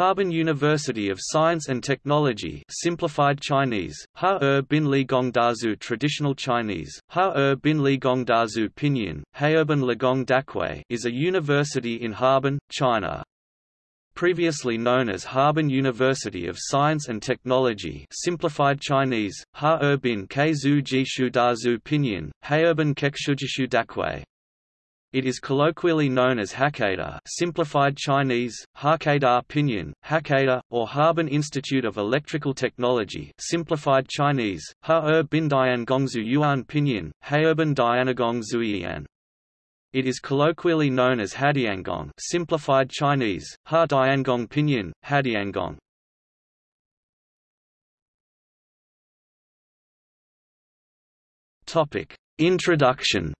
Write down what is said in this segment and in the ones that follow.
Harbin University of Science and Technology simplified Chinese, Ha Er Bin Li Gong Dazu Traditional Chinese, Ha Er Bin Li Gong Dazu Pinyin, Heerban Ligong Dakui is a university in Harbin, China. Previously known as Harbin University of Science and Technology simplified Chinese, Ha Er Bin Keizu Jishu Dazu Pinyin, Heerban Kekshujishu Dakui. It is colloquially known as Hakata simplified Chinese, Hakada Pinyin, Hakata, or Harbin Institute of Electrical Technology simplified Chinese, Ha-er bin Diangongzu Yuan Pinyin, Haerban Dianagong Zuiyan. It is colloquially known as Hadiangong simplified Chinese, Ha Diangong Pinyin, Hadiangong. Introduction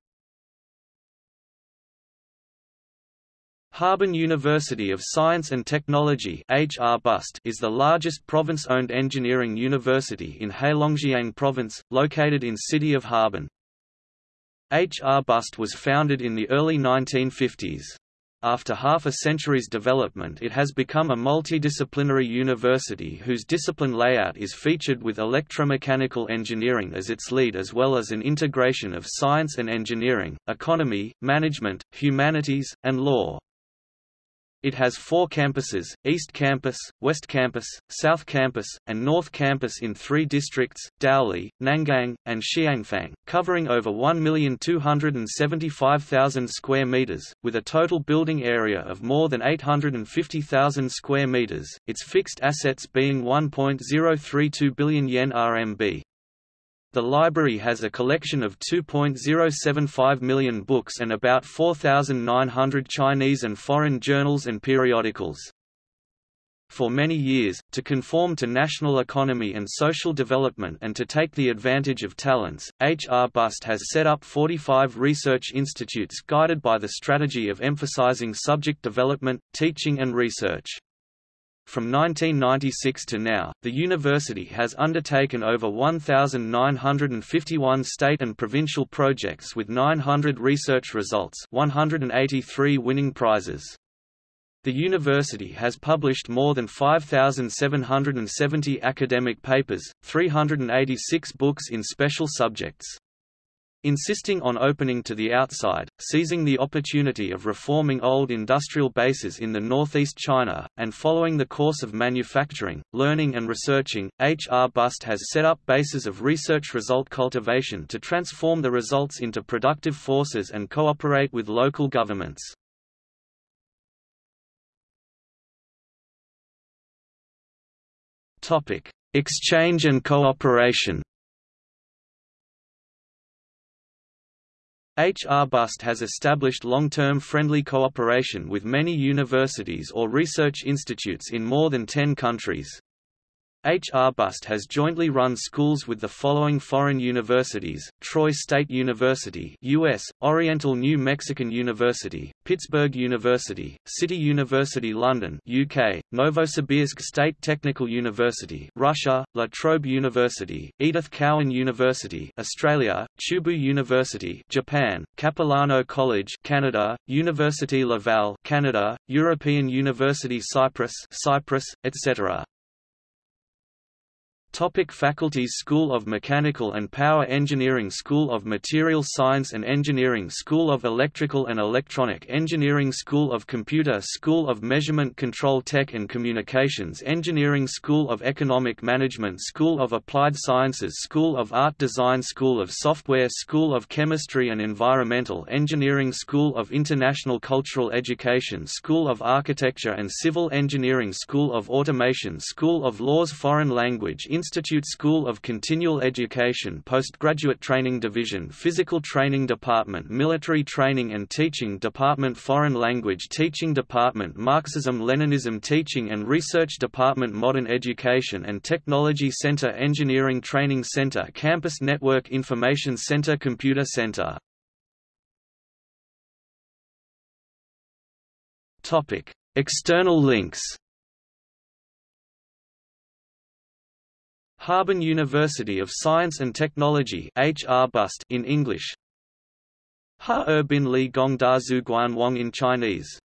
Harbin University of Science and Technology is the largest province-owned engineering university in Heilongjiang Province, located in city of Harbin. HRBUST was founded in the early 1950s. After half a century's development it has become a multidisciplinary university whose discipline layout is featured with electromechanical engineering as its lead as well as an integration of science and engineering, economy, management, humanities, and law. It has four campuses, East Campus, West Campus, South Campus, and North Campus in three districts, Daoli, Nangang, and Xiangfang, covering over 1,275,000 square meters, with a total building area of more than 850,000 square meters, its fixed assets being 1.032 billion yen RMB. The library has a collection of 2.075 million books and about 4,900 Chinese and foreign journals and periodicals. For many years, to conform to national economy and social development and to take the advantage of talents, HRBUST has set up 45 research institutes guided by the strategy of emphasizing subject development, teaching and research. From 1996 to now, the university has undertaken over 1,951 state and provincial projects with 900 research results 183 winning prizes. The university has published more than 5,770 academic papers, 386 books in special subjects. Insisting on opening to the outside, seizing the opportunity of reforming old industrial bases in the northeast China, and following the course of manufacturing, learning and researching, HRBUST has set up bases of research result cultivation to transform the results into productive forces and cooperate with local governments. Exchange and cooperation HRBUST has established long-term friendly cooperation with many universities or research institutes in more than 10 countries. HRBUST has jointly run schools with the following foreign universities, Troy State University US, Oriental New Mexican University, Pittsburgh University, City University London UK, Novosibirsk State Technical University Russia, La Trobe University, Edith Cowan University Australia, Chubu University Japan, Capilano College Canada, University Laval Canada, European University Cyprus Cyprus, etc. Topic faculties School of Mechanical and Power Engineering School of Material Science and Engineering School of Electrical and Electronic Engineering School of Computer School of Measurement Control Tech and Communications Engineering School of Economic Management School of Applied Sciences School of Art Design School of Software School of Chemistry and Environmental Engineering School of International Cultural Education School of Architecture and Civil Engineering School of Automation School of Laws Foreign Language Institute School of Continual Education Postgraduate Training Division Physical Training Department Military Training and Teaching Department Foreign Language Teaching Department Marxism-Leninism Teaching and Research Department Modern Education and Technology Center Engineering Training Center Campus Network Information Center Computer Center. External links Harbin University of Science and Technology in English. Ha Er Bin Li Gong Da Zhu Guan Wang in Chinese